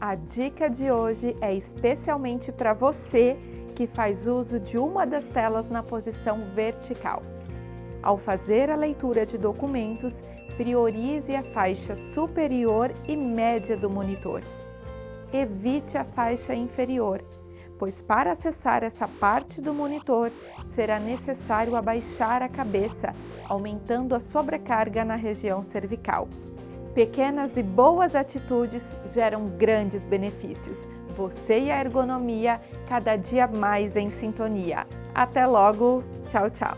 A dica de hoje é especialmente para você que faz uso de uma das telas na posição vertical. Ao fazer a leitura de documentos, priorize a faixa superior e média do monitor. Evite a faixa inferior, pois para acessar essa parte do monitor, será necessário abaixar a cabeça, aumentando a sobrecarga na região cervical. Pequenas e boas atitudes geram grandes benefícios. Você e a ergonomia cada dia mais em sintonia. Até logo, tchau, tchau!